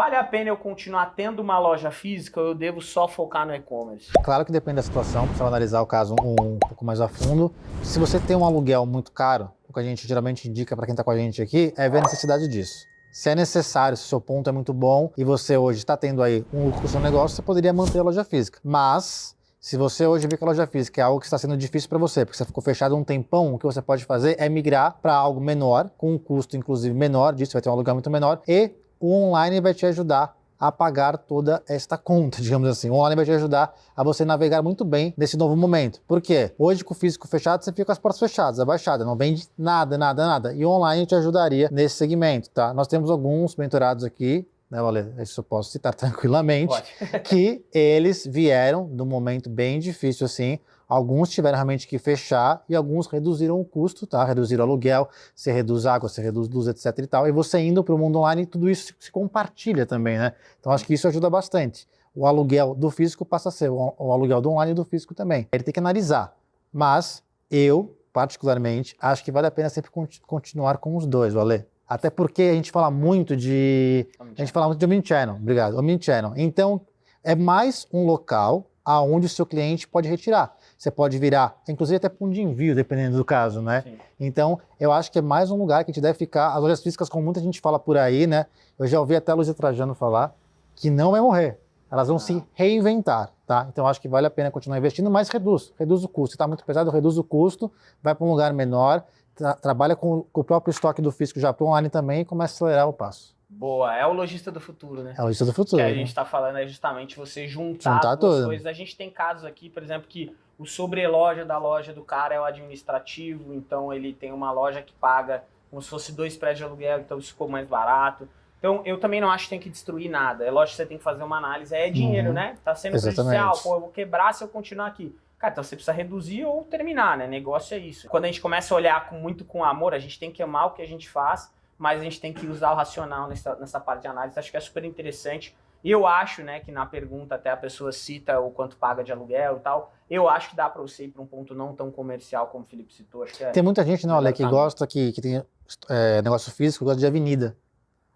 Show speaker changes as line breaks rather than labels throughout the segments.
Vale a pena eu continuar tendo uma loja física ou eu devo só focar no e-commerce?
Claro que depende da situação, precisa analisar o caso um, um pouco mais a fundo. Se você tem um aluguel muito caro, o que a gente geralmente indica para quem está com a gente aqui é ver a necessidade disso. Se é necessário, se o seu ponto é muito bom e você hoje está tendo aí um lucro com seu negócio, você poderia manter a loja física. Mas, se você hoje vê que a loja física é algo que está sendo difícil para você, porque você ficou fechado um tempão, o que você pode fazer é migrar para algo menor, com um custo inclusive menor disso, vai ter um aluguel muito menor, e o online vai te ajudar a pagar toda esta conta, digamos assim. O online vai te ajudar a você navegar muito bem nesse novo momento. Por quê? Hoje com o físico fechado, você fica com as portas fechadas, abaixada, não vende nada, nada, nada. E o online te ajudaria nesse segmento, tá? Nós temos alguns mentorados aqui, né, Valer? Isso eu posso citar tranquilamente, que eles vieram num momento bem difícil assim, Alguns tiveram realmente que fechar e alguns reduziram o custo, tá? Reduziram o aluguel, você reduz água, você reduz luz, etc e tal. E você indo para o mundo online, tudo isso se compartilha também, né? Então acho que isso ajuda bastante. O aluguel do físico passa a ser o, aluguel do online e do físico também. Ele tem que analisar. Mas eu, particularmente, acho que vale a pena sempre continuar com os dois, Valê. Até porque a gente fala muito de... A gente fala muito de omnichannel, obrigado, omnichannel. Então, é mais um local aonde o seu cliente pode retirar você pode virar, inclusive até ponto de envio, dependendo do caso, né? Sim. Então, eu acho que é mais um lugar que a gente deve ficar. As lojas físicas, como muita gente fala por aí, né? Eu já ouvi até a Luísa Trajano falar que não vai morrer. Elas vão ah. se reinventar, tá? Então, acho que vale a pena continuar investindo, mas reduz, reduz o custo. Se está muito pesado, reduz o custo, vai para um lugar menor, tra trabalha com, com, o próprio estoque do físico já para online também e começa a acelerar o passo.
Boa, é o lojista do futuro, né?
É o lojista do futuro.
O que a gente está falando é justamente você juntar, juntar duas tudo. coisas. A gente tem casos aqui, por exemplo, que o sobreloja da loja do cara é o administrativo, então ele tem uma loja que paga como se fosse dois prédios de aluguel, então isso ficou mais barato. Então, eu também não acho que tem que destruir nada. É lógico que você tem que fazer uma análise. É dinheiro, uhum. né? Tá sendo Exatamente. prejudicial. Pô, eu vou quebrar se eu continuar aqui. Cara, então você precisa reduzir ou terminar, né? Negócio é isso. Quando a gente começa a olhar com, muito com amor, a gente tem que amar o que a gente faz, mas a gente tem que usar o racional nessa, nessa parte de análise. Acho que é super interessante. E eu acho, né, que na pergunta até a pessoa cita o quanto paga de aluguel e tal. Eu acho que dá para você ir para um ponto não tão comercial como o Felipe citou. Acho que é
tem muita gente, não, Ale, que gosta, que, que tem é, negócio físico, gosta de avenida.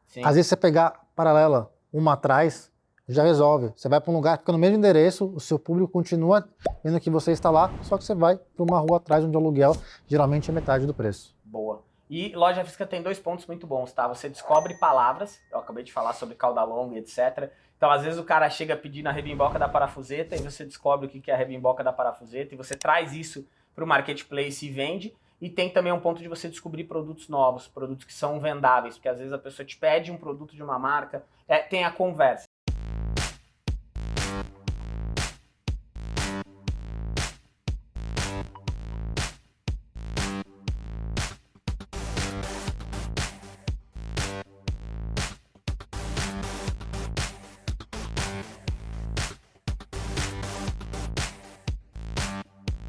Sim. Às vezes você pegar paralela, uma atrás, já resolve. Você vai para um lugar, fica no mesmo endereço, o seu público continua vendo que você está lá, só que você vai para uma rua atrás onde o aluguel geralmente é metade do preço.
Boa. E loja física tem dois pontos muito bons, tá? Você descobre palavras, eu acabei de falar sobre cauda longa, etc. Então, às vezes o cara chega pedindo a rebimboca da parafuseta e você descobre o que é a rebimboca da parafuseta e você traz isso para o marketplace e vende. E tem também um ponto de você descobrir produtos novos, produtos que são vendáveis, porque às vezes a pessoa te pede um produto de uma marca, é, tem a conversa.